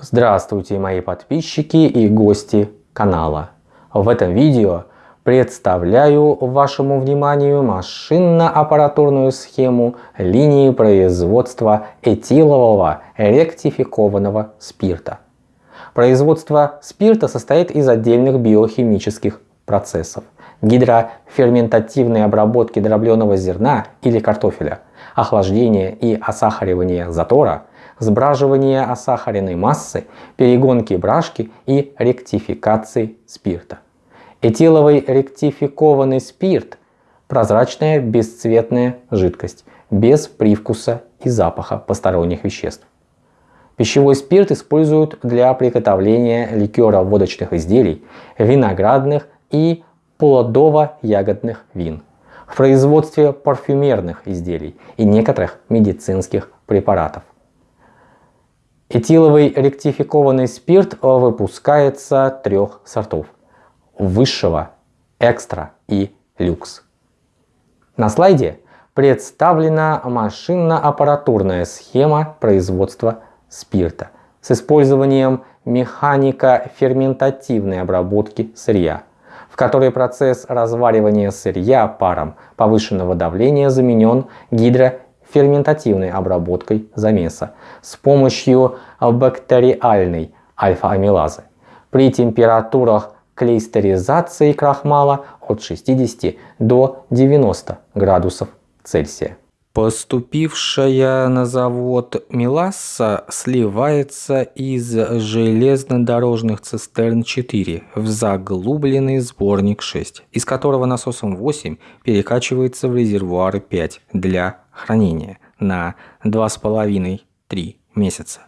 Здравствуйте мои подписчики и гости канала. В этом видео представляю вашему вниманию машинно-аппаратурную схему линии производства этилового ректификованного спирта. Производство спирта состоит из отдельных биохимических процессов гидроферментативной обработки дробленого зерна или картофеля, охлаждения и осахаривания затора – сбраживания осахаренной массы, перегонки брашки и ректификации спирта. Этиловый ректификованный спирт – прозрачная бесцветная жидкость, без привкуса и запаха посторонних веществ. Пищевой спирт используют для приготовления ликера водочных изделий, виноградных и плодово-ягодных вин, в производстве парфюмерных изделий и некоторых медицинских препаратов. Этиловый ректификованный спирт выпускается трех сортов – высшего, экстра и люкс. На слайде представлена машинно-аппаратурная схема производства спирта с использованием механико-ферментативной обработки сырья, в которой процесс разваривания сырья паром повышенного давления заменен гидро ферментативной обработкой замеса с помощью бактериальной альфа-амилазы при температурах клейстеризации крахмала от 60 до 90 градусов Цельсия. Поступившая на завод меласса сливается из железнодорожных цистерн 4 в заглубленный сборник 6, из которого насосом 8 перекачивается в резервуары 5 для хранения на 2,5-3 месяца.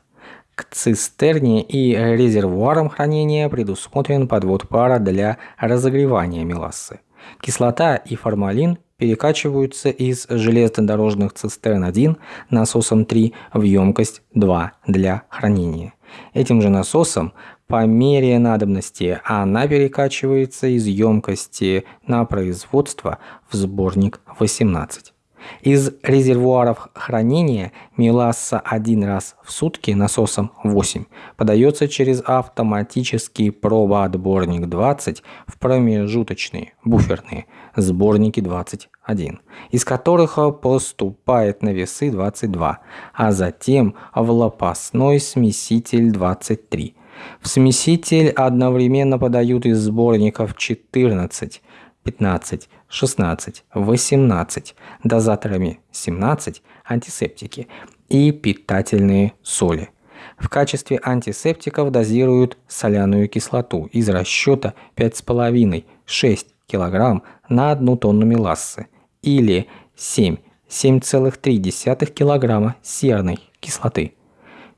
К цистерне и резервуарам хранения предусмотрен подвод пара для разогревания мелассы. Кислота и формалин перекачиваются из железнодорожных цистерн 1 насосом 3 в емкость 2 для хранения. Этим же насосом по мере надобности она перекачивается из емкости на производство в сборник 18. Из резервуаров хранения меласса один раз в сутки насосом 8 подается через автоматический пробоотборник 20 в промежуточные буферные сборники 21, из которых поступает на весы 22, а затем в лопастной смеситель 23. В смеситель одновременно подают из сборников 14, 15, 16, 18, дозаторами 17 антисептики и питательные соли. В качестве антисептиков дозируют соляную кислоту из расчета 5,5-6 кг на 1 тонну мелассы или 7-7,3 кг серной кислоты.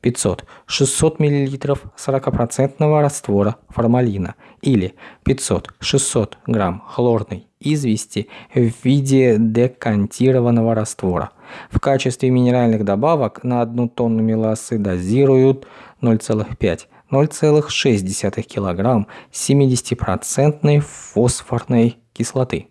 500-600 мл 40% раствора формалина или 500-600 грамм хлорной извести в виде декантированного раствора. В качестве минеральных добавок на одну тонну мелассы дозируют 0,5-0,6 кг 70% фосфорной кислоты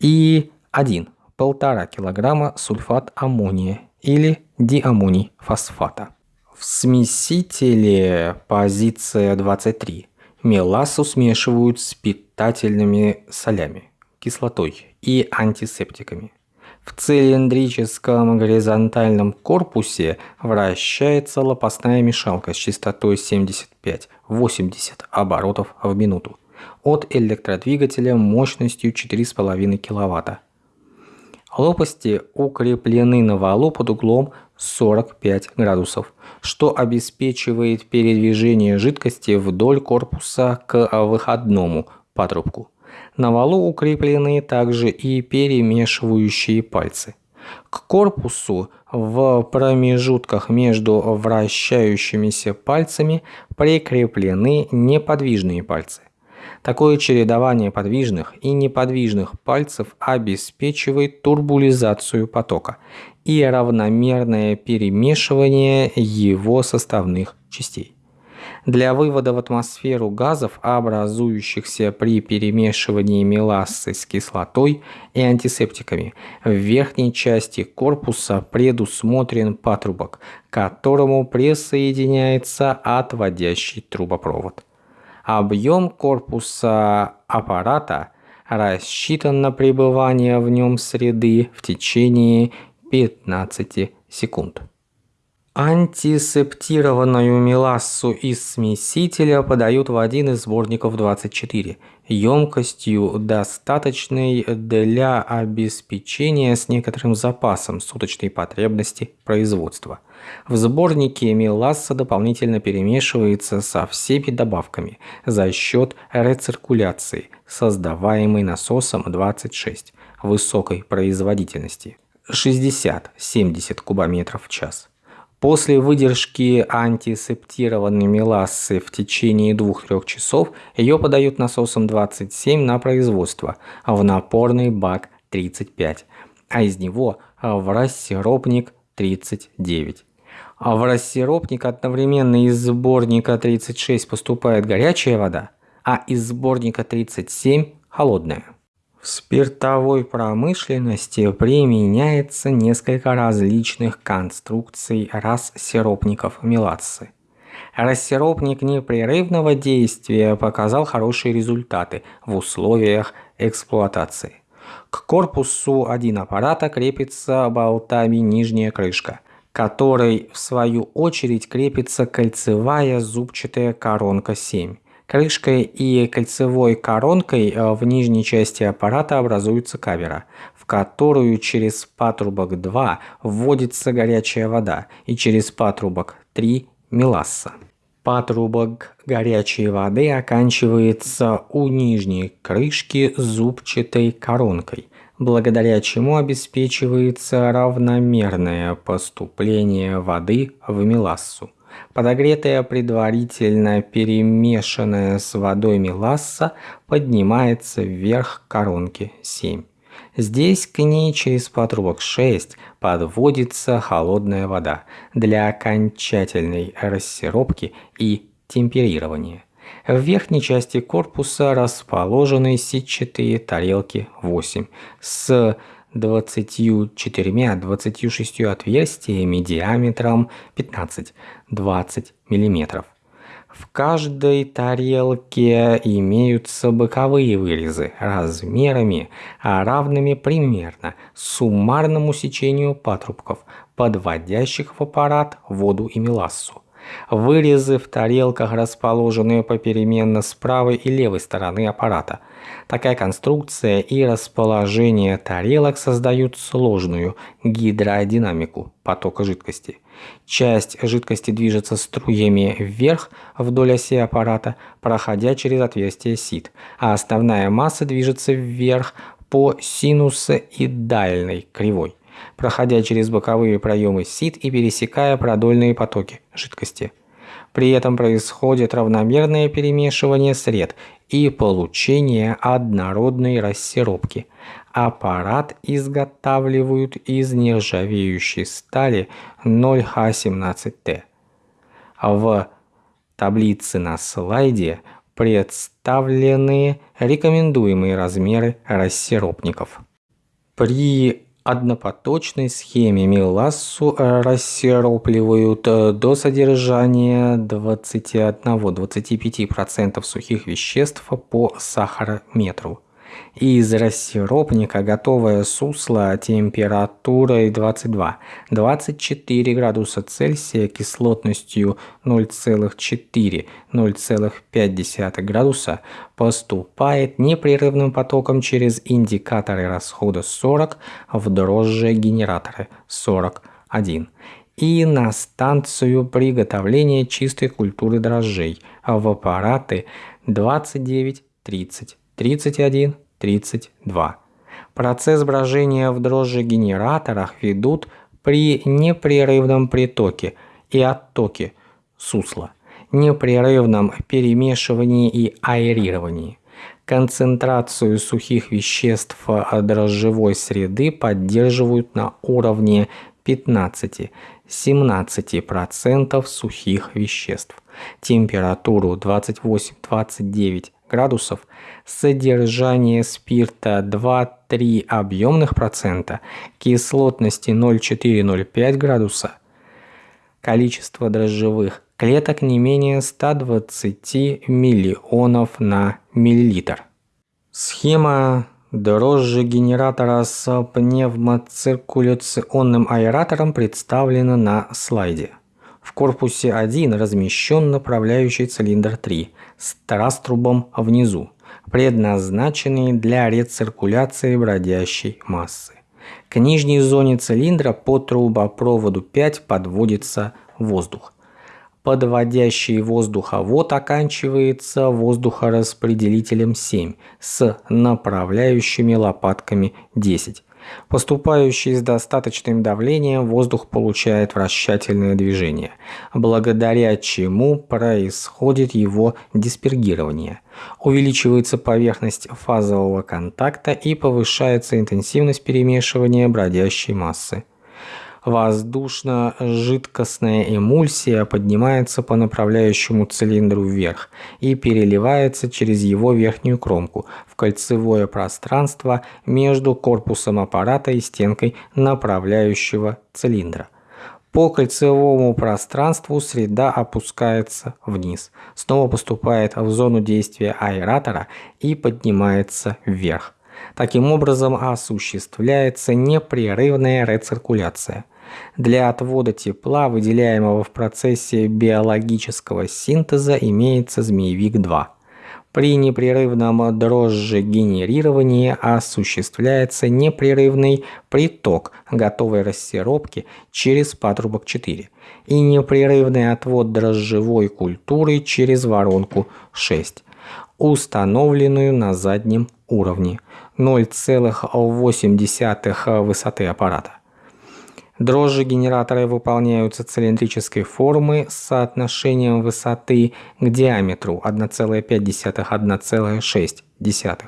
и 1-1,5 кг сульфат аммония или диамоний фосфата. В смесителе позиция 23 мелассу смешивают с питательными солями, кислотой и антисептиками. В цилиндрическом горизонтальном корпусе вращается лопастная мешалка с частотой 75-80 оборотов в минуту от электродвигателя мощностью 4,5 кВт. Лопасти укреплены на валу под углом 45 градусов, что обеспечивает передвижение жидкости вдоль корпуса к выходному патрубку. На валу укреплены также и перемешивающие пальцы. К корпусу в промежутках между вращающимися пальцами прикреплены неподвижные пальцы. Такое чередование подвижных и неподвижных пальцев обеспечивает турбулизацию потока и равномерное перемешивание его составных частей. Для вывода в атмосферу газов, образующихся при перемешивании мелассы с кислотой и антисептиками, в верхней части корпуса предусмотрен патрубок, к которому присоединяется отводящий трубопровод. Объем корпуса аппарата рассчитан на пребывание в нем среды в течение 15 секунд. Антисептированную мелассу из смесителя подают в один из сборников 24, емкостью достаточной для обеспечения с некоторым запасом суточной потребности производства. В сборнике меласса дополнительно перемешивается со всеми добавками за счет рециркуляции, создаваемой насосом 26 высокой производительности 60-70 кубометров в час. После выдержки антисептированной мелассы в течение 2-3 часов ее подают насосом 27 на производство в напорный бак 35, а из него в рассиропник 39. А в рассиропник одновременно из сборника 36 поступает горячая вода, а из сборника 37 холодная. В спиртовой промышленности применяется несколько различных конструкций рассиропников мелассы. Рассиропник непрерывного действия показал хорошие результаты в условиях эксплуатации. К корпусу один аппарата крепится болтами нижняя крышка, которой в свою очередь крепится кольцевая зубчатая коронка 7 Крышкой и кольцевой коронкой э, в нижней части аппарата образуется камера, в которую через патрубок 2 вводится горячая вода и через патрубок 3 меласса. Патрубок горячей воды оканчивается у нижней крышки зубчатой коронкой, благодаря чему обеспечивается равномерное поступление воды в мелассу. Подогретая предварительно перемешанная с водой меласса поднимается вверх коронки 7. Здесь к ней через патрубок 6 подводится холодная вода для окончательной рассеропки и темперирования. В верхней части корпуса расположены сетчатые тарелки 8 с 24-26 отверстиями диаметром 15-20 мм. В каждой тарелке имеются боковые вырезы размерами, равными примерно суммарному сечению патрубков, подводящих в аппарат воду и мелассу. Вырезы в тарелках расположены попеременно с правой и левой стороны аппарата. Такая конструкция и расположение тарелок создают сложную гидродинамику потока жидкости. Часть жидкости движется струями вверх вдоль оси аппарата, проходя через отверстие сит, а основная масса движется вверх по синусоидальной кривой проходя через боковые проемы сит и пересекая продольные потоки жидкости. При этом происходит равномерное перемешивание сред и получение однородной рассеропки. Аппарат изготавливают из нержавеющей стали 0Х17Т. В таблице на слайде представлены рекомендуемые размеры рассеропников. При однопоточной схеме мелассу э, рассеропливают э, до содержания 21-25% сухих веществ по сахарометру из рассиропника готовое сусло температурой 22-24 градуса Цельсия кислотностью 0,4-0,5 градуса. Поступает непрерывным потоком через индикаторы расхода 40 в дрожжи генераторы 41 и на станцию приготовления чистой культуры дрожжей. В аппараты 29, 30, 31, 32. Процесс брожения в дрожжегенераторах ведут при непрерывном притоке и оттоке сусла, непрерывном перемешивании и аэрировании. Концентрацию сухих веществ дрожжевой среды поддерживают на уровне 15-17 17% сухих веществ, температуру 28-29 градусов, содержание спирта 2-3 объемных процента, кислотности 0,4-0,5 градуса, количество дрожжевых клеток не менее 120 миллионов на миллилитр. Схема дрожжи генератора с пневмоциркуляционным аэратором представлена на слайде. В корпусе 1 размещен направляющий цилиндр 3 с раструбом внизу, предназначенный для рециркуляции бродящей массы. К нижней зоне цилиндра по трубопроводу 5 подводится воздух. Подводящий воздуховод оканчивается воздухораспределителем 7 с направляющими лопатками 10. Поступающий с достаточным давлением воздух получает вращательное движение, благодаря чему происходит его диспергирование. Увеличивается поверхность фазового контакта и повышается интенсивность перемешивания бродящей массы. Воздушно-жидкостная эмульсия поднимается по направляющему цилиндру вверх и переливается через его верхнюю кромку в кольцевое пространство между корпусом аппарата и стенкой направляющего цилиндра. По кольцевому пространству среда опускается вниз, снова поступает в зону действия аэратора и поднимается вверх. Таким образом осуществляется непрерывная рециркуляция. Для отвода тепла, выделяемого в процессе биологического синтеза, имеется змеевик-2. При непрерывном дрожжегенерировании осуществляется непрерывный приток готовой рассеробки через патрубок 4 и непрерывный отвод дрожжевой культуры через воронку 6, установленную на заднем уровне 0,8 высоты аппарата. Дрожжи генераторы выполняются цилиндрической формы с соотношением высоты к диаметру 1,5-1,6.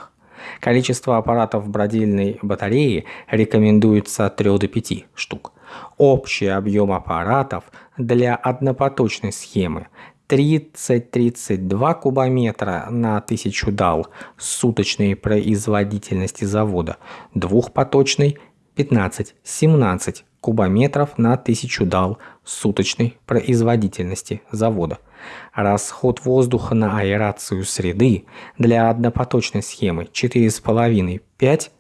Количество аппаратов бродильной батареи рекомендуется от 3 до 5 штук. Общий объем аппаратов для однопоточной схемы 30-32 кубометра на 1000 дал суточной производительности завода, двухпоточный 15-17 кубометров на 1000 дал суточной производительности завода. Расход воздуха на аэрацию среды для однопоточной схемы 4,5-5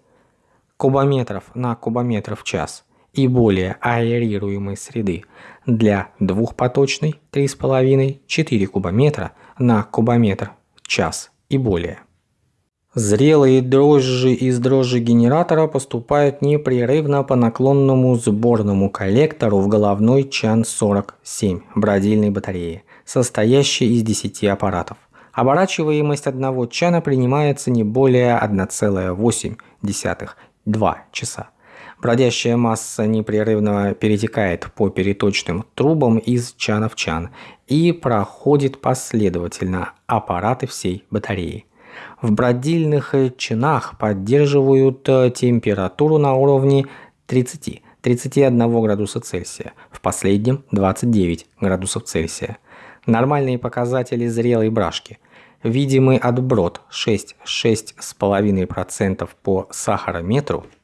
кубометров на кубометр в час и более аэрируемой среды для двухпоточной 3,5-4 кубометра на кубометр час и более. Зрелые дрожжи из дрожжегенератора поступают непрерывно по наклонному сборному коллектору в головной чан-47 бродильной батареи, состоящей из 10 аппаратов. Оборачиваемость одного чана принимается не более 1,8-2 часа. Бродящая масса непрерывно перетекает по переточным трубам из чана в чан и проходит последовательно аппараты всей батареи. В бродильных чинах поддерживают э, температуру на уровне 30-31 градуса Цельсия, в последнем 29 градусов Цельсия. Нормальные показатели зрелой брашки. Видимый отброд 6-6,5% по сахарометру –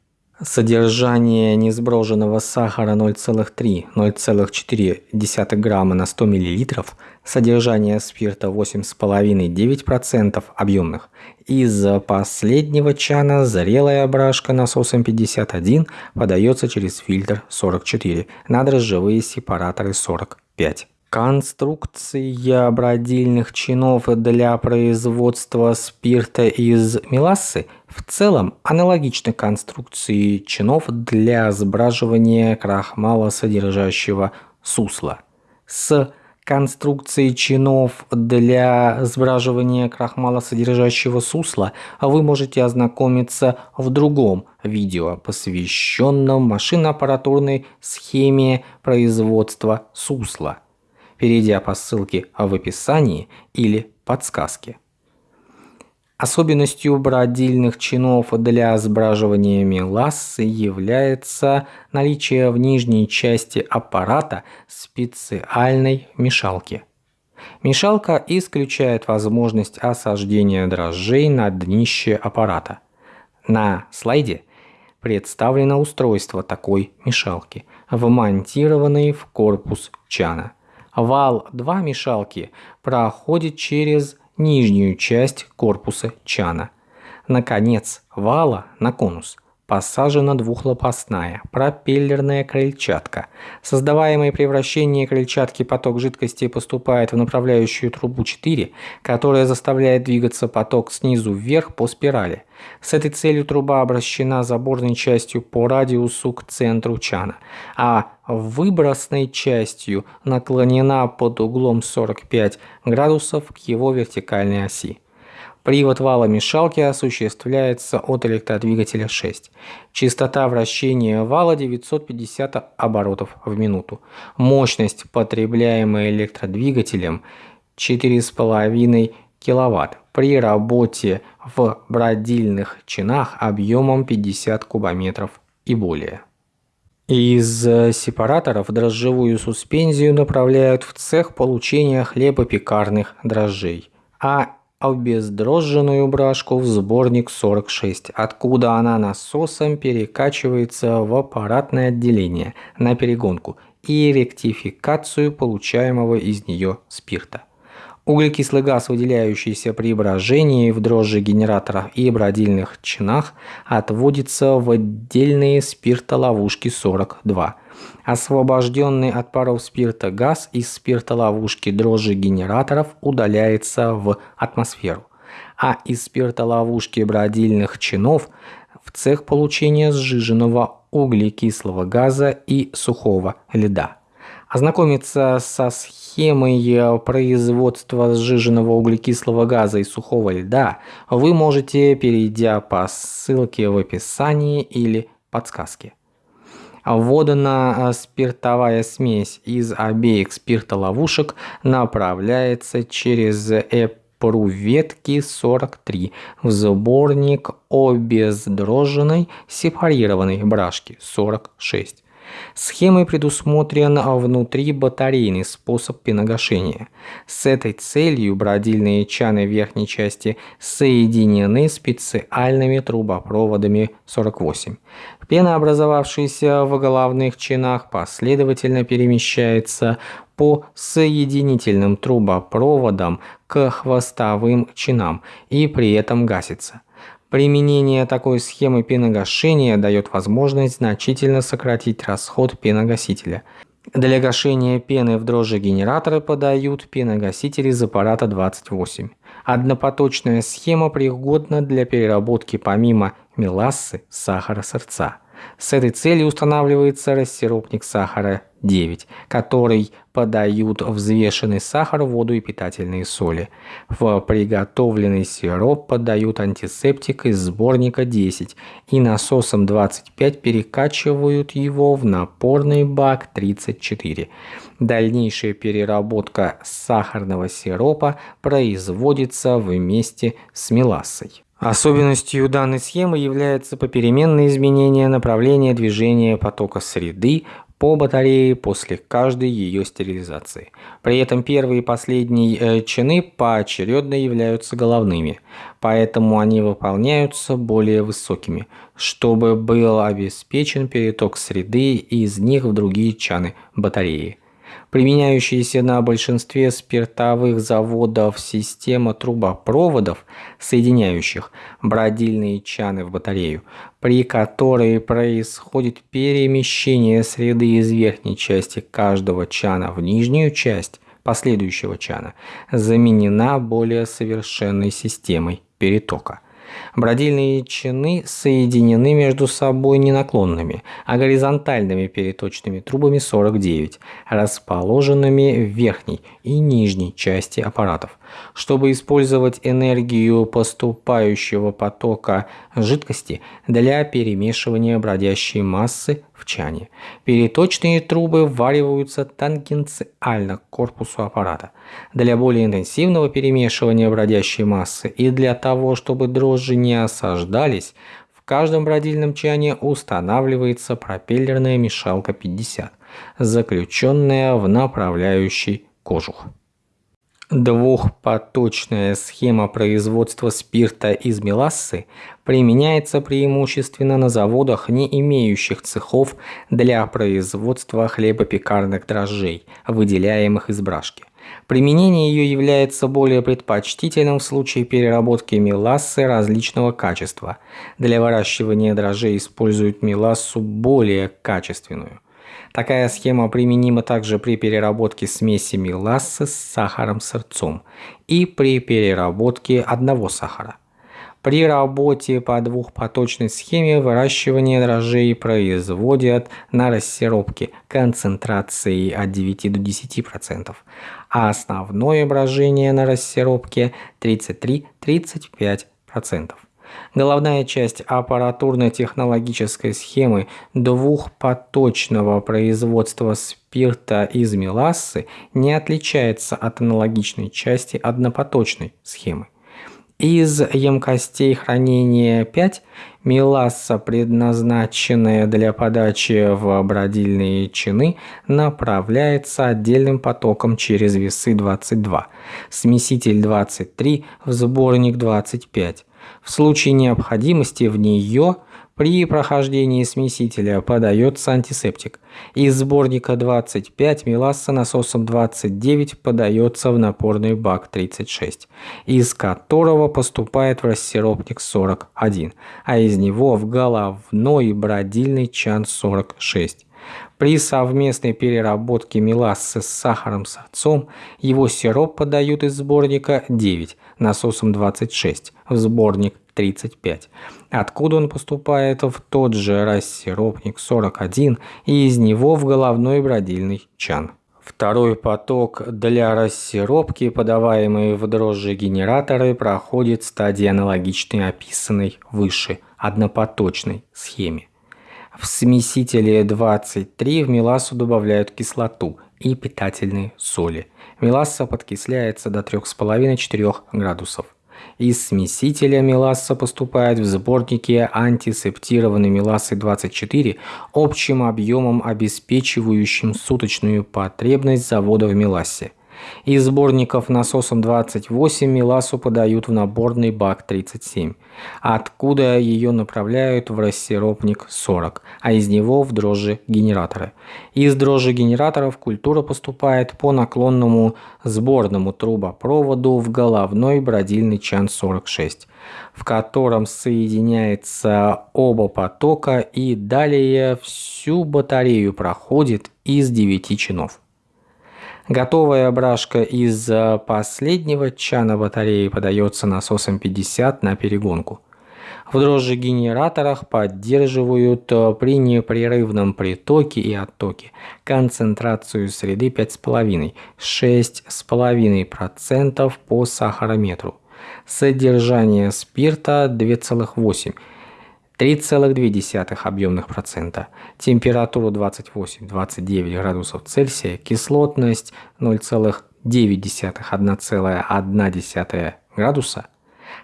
Содержание несброженного сахара 0,3-0,4 грамма на 100 мл, содержание спирта 8,5-9% объемных. Из последнего чана зрелая брашка насосом 51 подается через фильтр 44 на дрожжевые сепараторы 45. Конструкция бродильных чинов для производства спирта из мелассы в целом аналогична конструкции чинов для сбраживания крахмала содержащего сусла. С конструкцией чинов для сбраживания крахмала содержащего сусла вы можете ознакомиться в другом видео, посвященном машино-аппаратурной схеме производства сусла перейдя по ссылке в описании или подсказке. Особенностью бродильных чинов для сбраживания мелассы является наличие в нижней части аппарата специальной мешалки. Мешалка исключает возможность осаждения дрожжей на днище аппарата. На слайде представлено устройство такой мешалки, вмонтированный в корпус чана. Вал 2 мешалки проходит через нижнюю часть корпуса чана. Наконец вала на конус посажена двухлопастная пропеллерная крыльчатка. Создаваемый при вращении крыльчатки поток жидкости поступает в направляющую трубу 4, которая заставляет двигаться поток снизу вверх по спирали. С этой целью труба обращена заборной частью по радиусу к центру чана, а выбросной частью наклонена под углом 45 градусов к его вертикальной оси. Привод вала мешалки осуществляется от электродвигателя 6. Частота вращения вала 950 оборотов в минуту. Мощность, потребляемая электродвигателем 4,5 кВт. При работе в бродильных чинах объемом 50 кубометров и более. Из сепараторов дрожжевую суспензию направляют в цех получения хлебопекарных дрожжей, а обездрожженную брашку в сборник 46, откуда она насосом перекачивается в аппаратное отделение на перегонку и ректификацию получаемого из нее спирта. Углекислый газ, выделяющийся при брожении в дрожжегенераторах и бродильных чинах, отводится в отдельные спиртоловушки 42. Освобожденный от паров спирта газ из спиртоловушки дрожжегенераторов удаляется в атмосферу, а из спиртоловушки бродильных чинов в цех получения сжиженного углекислого газа и сухого льда. Ознакомиться со схемой производства сжиженного углекислого газа и сухого льда вы можете, перейдя по ссылке в описании или подсказке. Вводана спиртовая смесь из обеих спиртоловушек направляется через эпруветки 43 в сборник обездроженной сепарированной брашки 46. Схемой предусмотрен внутри батарейный способ пеногашения. С этой целью бродильные чаны верхней части соединены специальными трубопроводами 48. Пена, образовавшаяся в головных чинах, последовательно перемещается по соединительным трубопроводам к хвостовым чинам и при этом гасится. Применение такой схемы пеногашения дает возможность значительно сократить расход пеногасителя. Для гашения пены в дрожжегенераторы подают пеногасители из аппарата 28. Однопоточная схема пригодна для переработки помимо мелассы сахара сырца. С этой целью устанавливается рассиропник сахара 9, который подают взвешенный сахар, воду и питательные соли. В приготовленный сироп подают антисептик из сборника 10 и насосом 25 перекачивают его в напорный бак 34. Дальнейшая переработка сахарного сиропа производится вместе с мелассой. Особенностью данной схемы является попеременное изменение направления движения потока среды по батарее после каждой ее стерилизации. При этом первые и последние э, чины поочередно являются головными, поэтому они выполняются более высокими, чтобы был обеспечен переток среды из них в другие чаны батареи применяющаяся на большинстве спиртовых заводов система трубопроводов, соединяющих бродильные чаны в батарею, при которой происходит перемещение среды из верхней части каждого чана в нижнюю часть последующего чана, заменена более совершенной системой перетока. Бродильные чины соединены между собой не наклонными, а горизонтальными переточными трубами 49, расположенными в верхней и нижней части аппаратов. Чтобы использовать энергию поступающего потока жидкости для перемешивания бродящей массы в чане. Переточные трубы ввариваются тангенциально к корпусу аппарата. Для более интенсивного перемешивания бродящей массы и для того, чтобы дрожжи не осаждались, в каждом бродильном чане устанавливается пропеллерная мешалка 50, заключенная в направляющий кожух. Двухпоточная схема производства спирта из мелассы применяется преимущественно на заводах, не имеющих цехов для производства хлебопекарных дрожжей, выделяемых из брашки. Применение ее является более предпочтительным в случае переработки мелассы различного качества. Для выращивания дрожжей используют мелассу более качественную. Такая схема применима также при переработке смеси мелассы с сахаром-сырцом и при переработке одного сахара. При работе по двухпоточной схеме выращивание дрожжей производят на рассеропке концентрацией от 9 до 10%, а основное брожение на рассеропке 33-35%. Головная часть аппаратурно-технологической схемы двухпоточного производства спирта из мелассы не отличается от аналогичной части однопоточной схемы. Из емкостей хранения 5 меласса, предназначенная для подачи в бродильные чины, направляется отдельным потоком через весы 22, смеситель 23 в сборник 25. В случае необходимости в нее при прохождении смесителя подается антисептик. Из сборника 25 меласса насосом 29 подается в напорный бак 36, из которого поступает в рассиропник 41, а из него в головной бродильный чан 46. При совместной переработке мелассы с сахаром с отцом его сироп подают из сборника 9 насосом 26 в сборник 35, откуда он поступает в тот же рассиропник 41 и из него в головной бродильный чан. Второй поток для рассиропки, подаваемый в дрожжи генераторы, проходит стадии аналогичной описанной выше однопоточной схеме. В смесителе 23 в мелассу добавляют кислоту и питательные соли. Меласса подкисляется до 3,5-4 градусов. Из смесителя меласса поступает в сборники антисептированной мелассы 24 общим объемом, обеспечивающим суточную потребность завода в мелассе. Из сборников насосом 28 Миласу подают в наборный бак 37, откуда ее направляют в рассиропник 40, а из него в дрожжи генераторы. Из дрожжи генераторов культура поступает по наклонному сборному трубопроводу в головной бродильный чан 46, в котором соединяется оба потока и далее всю батарею проходит из 9 чинов. Готовая брашка из э, последнего чана батареи подается насосом 50 на перегонку. В дрожжегенераторах поддерживают э, при непрерывном притоке и оттоке концентрацию среды 5,5-6,5% по сахарометру. Содержание спирта 2,8%. 3,2 объемных процента, температуру 28-29 градусов Цельсия, кислотность 0,9-1,1 градуса,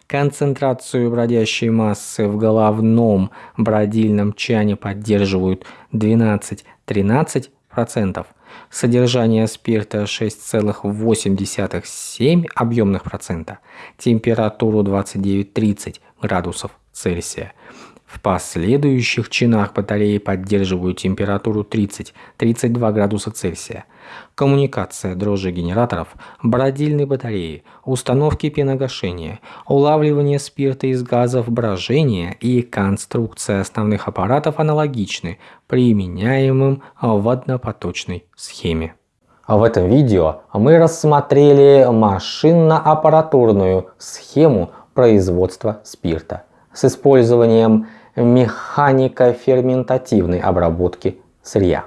концентрацию бродящей массы в головном бродильном чане поддерживают 12-13%, содержание спирта 6,8-7 объемных процента, температуру 29-30 градусов Цельсия. В последующих чинах батареи поддерживают температуру 30-32 градуса Цельсия. Коммуникация дрожжи генераторов, бродильной батареи, установки пеногашения, улавливание спирта из газов брожения и конструкция основных аппаратов аналогичны применяемым в однопоточной схеме. В этом видео мы рассмотрели машинно-аппаратурную схему производства спирта с использованием механико-ферментативной обработки сырья.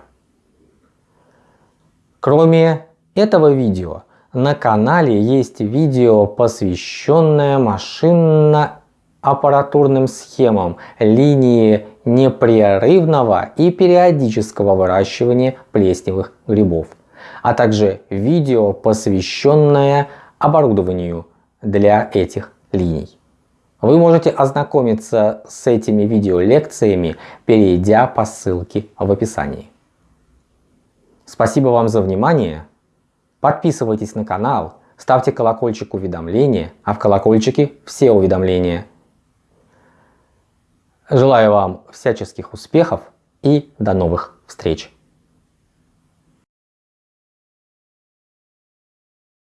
Кроме этого видео, на канале есть видео, посвященное машинно-аппаратурным схемам линии непрерывного и периодического выращивания плесневых грибов, а также видео, посвященное оборудованию для этих линий. Вы можете ознакомиться с этими видеолекциями, перейдя по ссылке в описании. Спасибо вам за внимание. Подписывайтесь на канал, ставьте колокольчик уведомления, а в колокольчике все уведомления. Желаю вам всяческих успехов и до новых встреч!